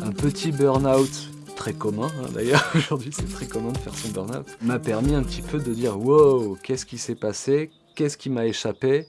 Un petit burn-out très commun, hein, d'ailleurs, aujourd'hui c'est très commun de faire son burn-out, m'a permis un petit peu de dire « Wow, qu'est-ce qui s'est passé Qu'est-ce qui m'a échappé ?»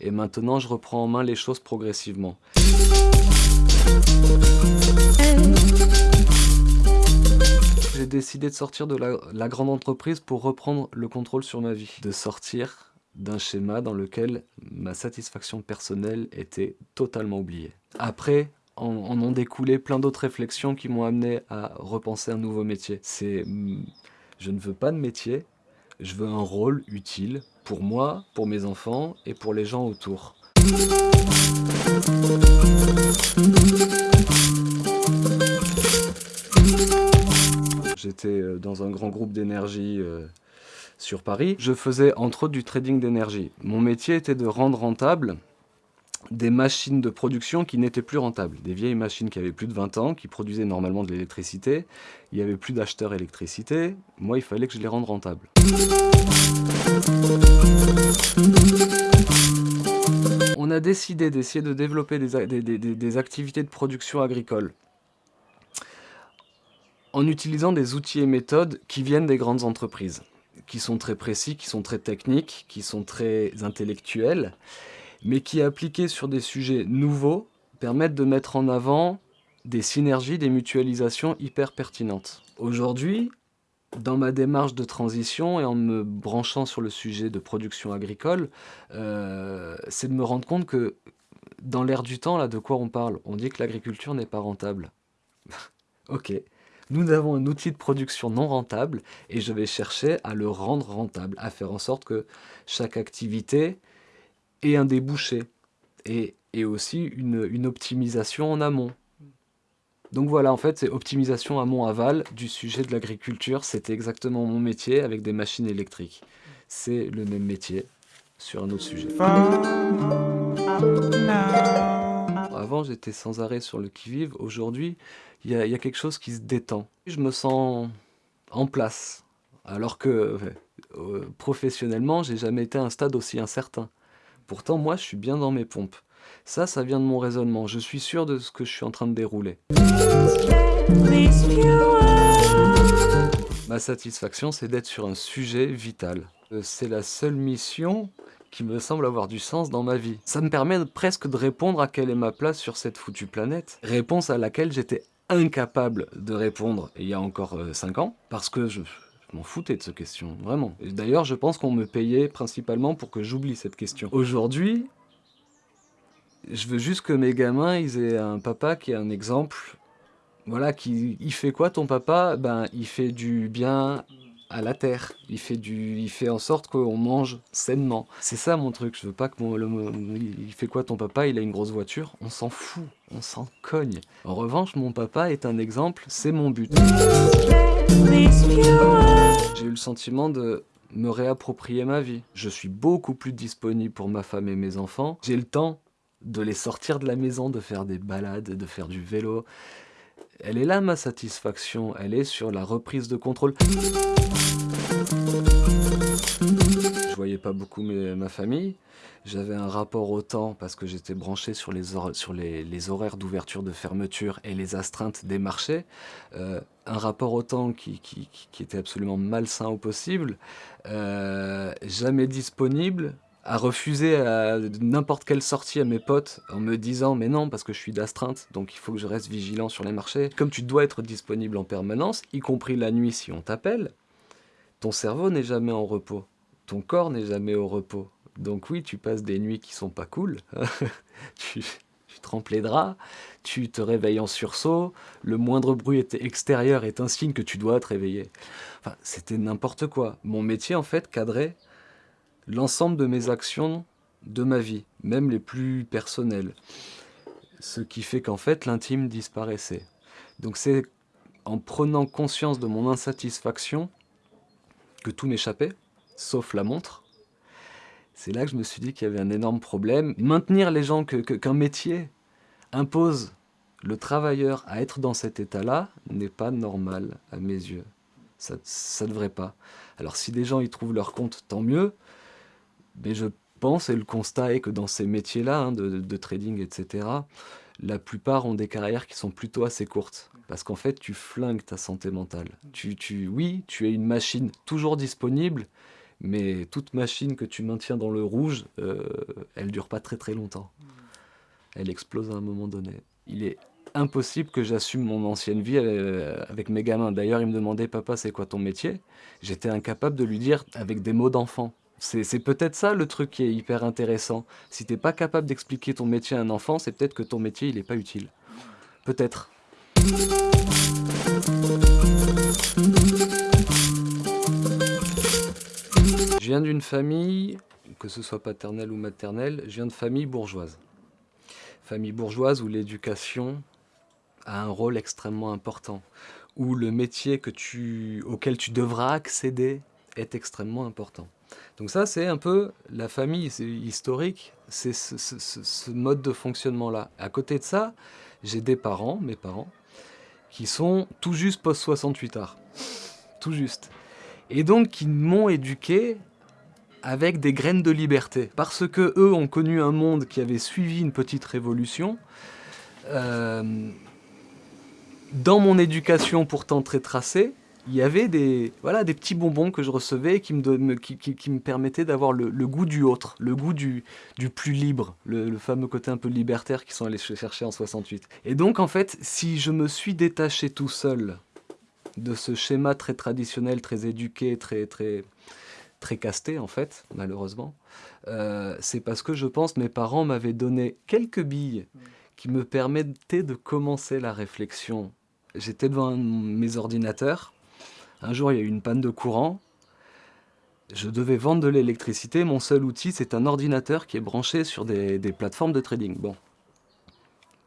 Et maintenant, je reprends en main les choses progressivement. J'ai décidé de sortir de la, la grande entreprise pour reprendre le contrôle sur ma vie. De sortir d'un schéma dans lequel ma satisfaction personnelle était totalement oubliée. Après, en, ont découlé plein d'autres réflexions qui m'ont amené à repenser un nouveau métier. C'est, hmm, je ne veux pas de métier, je veux un rôle utile pour moi, pour mes enfants et pour les gens autour. J'étais euh, dans un grand groupe d'énergie euh, sur Paris. Je faisais entre autres du trading d'énergie. Mon métier était de rendre rentable des machines de production qui n'étaient plus rentables. Des vieilles machines qui avaient plus de 20 ans, qui produisaient normalement de l'électricité. Il n'y avait plus d'acheteurs électricité. Moi, il fallait que je les rende rentables. On a décidé d'essayer de développer des, activités de production agricole en utilisant des outils et méthodes qui viennent des grandes entreprises, qui sont très précis, qui sont très techniques, qui sont très intellectuels, mais qui, appliqués sur des sujets nouveaux, permettent de mettre en avant des synergies, des mutualisations hyper pertinentes. Aujourd'hui, dans ma démarche de transition et en me branchant sur le sujet de production agricole, euh, c'est de me rendre compte que dans l'air du temps, là, de quoi on parle? On dit que l'agriculture n'est pas rentable. ok, nous avons un outil de production non rentable et je vais chercher à le rendre rentable, à faire en sorte que chaque activité ait un débouché et, aussi une optimisation en amont. Donc voilà, en fait, c'est optimisation amont-aval du sujet de l'agriculture. C'était exactement mon métier avec des machines électriques. C'est le même métier sur un autre sujet. Avant, j'étais sans arrêt sur le qui-vive. Aujourd'hui, il y, a quelque chose qui se détend. Je me sens en place. Alors que euh, professionnellement, j'ai jamais été à un stade aussi incertain. Pourtant, moi, je suis bien dans mes pompes. Ça, ça vient de mon raisonnement. Je suis sûr de ce que je suis en train de dérouler. Ma satisfaction, c'est d'être sur un sujet vital. Euh, c'est la seule mission qui me semble avoir du sens dans ma vie. Ça me permet presque de répondre à quelle est ma place sur cette foutue planète. Réponse à laquelle j'étais incapable de répondre il y a encore 5 euh, ans, parce que je, m'en foutais de cette question, vraiment. D'ailleurs, je pense qu'on me payait principalement pour que j'oublie cette question. Aujourd'hui, je veux juste que mes gamins, ils aient un papa qui est un exemple. Voilà, qui, il fait quoi ton papa? Ben, il fait du bien à la terre. Il fait, du, il fait en sorte qu'on mange sainement. C'est ça mon truc, je veux pas que mon... il fait quoi ton papa? Il a une grosse voiture On s'en fout, on s'en cogne. En revanche, mon papa est un exemple, c'est mon but. J'ai eu le sentiment de me réapproprier ma vie. Je suis beaucoup plus disponible pour ma femme et mes enfants. J'ai le temps de les sortir de la maison, de faire des balades, de faire du vélo. Elle est là ma satisfaction, elle est sur la reprise de contrôle. Je voyais pas beaucoup ma famille, j'avais un rapport au temps parce que j'étais branché sur les, horaires d'ouverture, de fermeture et les astreintes des marchés. Euh, un rapport au temps qui, qui, était absolument malsain au possible, euh, jamais disponible, à refuser n'importe quelle sortie à mes potes en me disant mais non parce que je suis d'astreinte donc il faut que je reste vigilant sur les marchés. Comme tu dois être disponible en permanence, y compris la nuit si on t'appelle, ton cerveau n'est jamais en repos, ton corps n'est jamais au repos. Donc oui, tu passes des nuits qui sont pas cool, tu, tu trempes les draps, tu te réveilles en sursaut, le moindre bruit extérieur est un signe que tu dois te réveiller. Enfin, c'était n'importe quoi. Mon métier en fait cadrait l'ensemble de mes actions de ma vie, même les plus personnelles. Ce qui fait qu'en fait, l'intime disparaissait. Donc c'est en prenant conscience de mon insatisfaction que tout m'échappait, sauf la montre. C'est là que je me suis dit qu'il y avait un énorme problème. Maintenir les gens, qu'un métier impose le travailleur à être dans cet état-là n'est pas normal à mes yeux. Ça ne devrait pas. Alors si des gens y trouvent leur compte, tant mieux mais je pense et le constat est que dans ces métiers-là, hein, de, trading, etc., la plupart ont des carrières qui sont plutôt assez courtes. Parce qu'en fait, tu flingues ta santé mentale. Tu, oui, tu es une machine toujours disponible, mais toute machine que tu maintiens dans le rouge, euh, elle dure pas très très longtemps. Elle explose à un moment donné. Il est impossible que j'assume mon ancienne vie euh, avec mes gamins. D'ailleurs, ils me demandaient « Papa, c'est quoi ton métier ?» J'étais incapable de lui dire avec des mots d'enfant. C'est peut-être ça le truc qui est hyper intéressant. Si t'es pas capable d'expliquer ton métier à un enfant, c'est peut-être que ton métier il est pas utile. Peut-être. Je viens d'une famille, que ce soit paternelle ou maternelle, je viens de famille bourgeoise. Famille bourgeoise où l'éducation a un rôle extrêmement important, où le métier auquel tu devras accéder est extrêmement important. Donc ça, c'est un peu la famille historique, c'est ce, mode de fonctionnement-là. À côté de ça, j'ai des parents, mes parents, qui sont tout juste post-68 art. tout juste. Et donc, qui m'ont éduqué avec des graines de liberté. Parce que eux ont connu un monde qui avait suivi une petite révolution. Euh, dans mon éducation pourtant très tracée, il y avait des, voilà, des petits bonbons que je recevais qui me, qui, me permettaient d'avoir le, goût du autre, le goût du, du plus libre, le, fameux côté un peu libertaire qu'ils sont allés chercher en 68. Et donc en fait, si je me suis détaché tout seul de ce schéma très traditionnel, très éduqué, très, très, très casté en fait, malheureusement, euh, c'est parce que je pense mes parents m'avaient donné quelques billes qui me permettaient de commencer la réflexion. J'étais devant mes ordinateurs, un jour, il y a eu une panne de courant. Je devais vendre de l'électricité. Mon seul outil, c'est un ordinateur qui est branché sur des, plateformes de trading. Bon.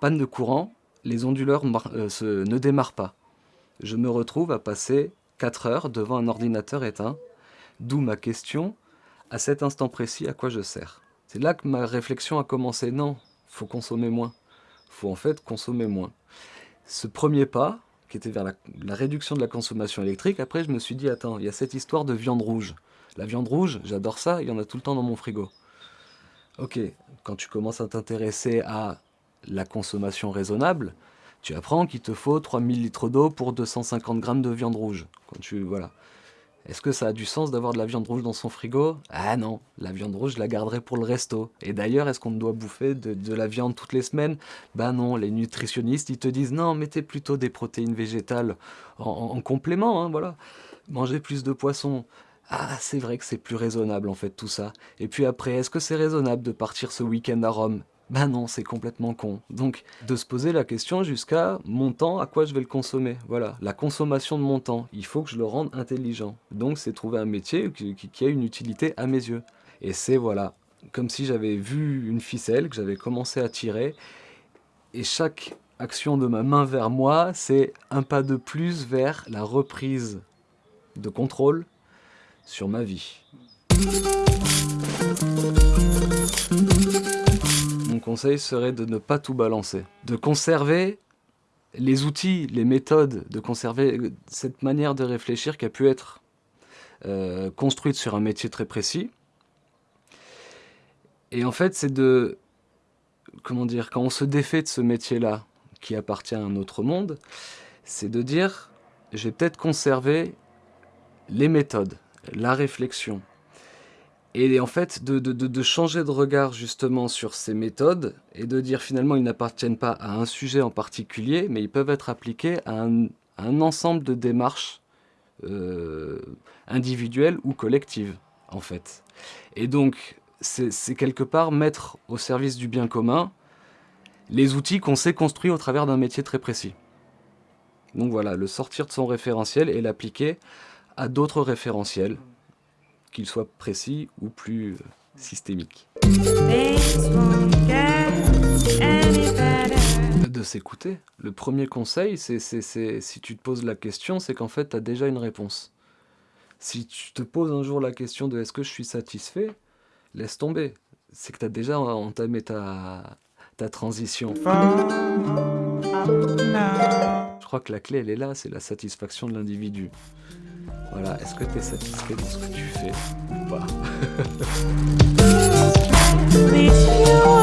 Panne de courant, les onduleurs euh, ne démarrent pas. Je me retrouve à passer 4 heures devant un ordinateur éteint. D'où ma question, à cet instant précis, à quoi je sers C'est là que ma réflexion a commencé. Non, faut consommer moins. faut en fait consommer moins. Ce premier pas, qui était vers la, réduction de la consommation électrique. Après, je me suis dit, attends, il y a cette histoire de viande rouge. La viande rouge, j'adore ça, il y en a tout le temps dans mon frigo. Ok, quand tu commences à t'intéresser à la consommation raisonnable, tu apprends qu'il te faut 3000 litres d'eau pour 250 grammes de viande rouge. Quand tu, voilà. Est-ce que ça a du sens d'avoir de la viande rouge dans son frigo? Ah non, la viande rouge, je la garderai pour le resto. Et d'ailleurs, est-ce qu'on doit bouffer de, la viande toutes les semaines? Bah non, les nutritionnistes, ils te disent non, mettez plutôt des protéines végétales en, complément, hein, voilà. Mangez plus de poissons. Ah, c'est vrai que c'est plus raisonnable en fait tout ça. Et puis après, est-ce que c'est raisonnable de partir ce week-end à Rome? Ben non, c'est complètement con. Donc, de se poser la question jusqu'à mon temps, à quoi je vais le consommer. Voilà, la consommation de mon temps, il faut que je le rende intelligent. Donc, c'est trouver un métier qui, qui, a une utilité à mes yeux. Et c'est, voilà, comme si j'avais vu une ficelle, que j'avais commencé à tirer, et chaque action de ma main vers moi, c'est un pas de plus vers la reprise de contrôle sur ma vie conseil serait de ne pas tout balancer. De conserver les outils, les méthodes, de conserver cette manière de réfléchir qui a pu être euh, construite sur un métier très précis. Et en fait, c'est de... Comment dire Quand on se défait de ce métier-là, qui appartient à un autre monde, c'est de dire, je vais peut-être conserver les méthodes, la réflexion, et en fait, de, changer de regard justement sur ces méthodes et de dire finalement ils n'appartiennent pas à un sujet en particulier, mais ils peuvent être appliqués à un, ensemble de démarches euh, individuelles ou collectives, en fait. Et donc, c'est quelque part mettre au service du bien commun les outils qu'on s'est construits au travers d'un métier très précis. Donc voilà, le sortir de son référentiel et l'appliquer à d'autres référentiels qu'il soit précis ou plus euh, systémique. De s'écouter. Le premier conseil, c'est si tu te poses la question, c'est qu'en fait, tu as déjà une réponse. Si tu te poses un jour la question de est-ce que je suis satisfait, laisse tomber. C'est que tu as déjà entamé ta, ta transition. Je crois que la clé, elle est là, c'est la satisfaction de l'individu. Voilà, est-ce que tu es satisfait dans ce que tu fais ou pas?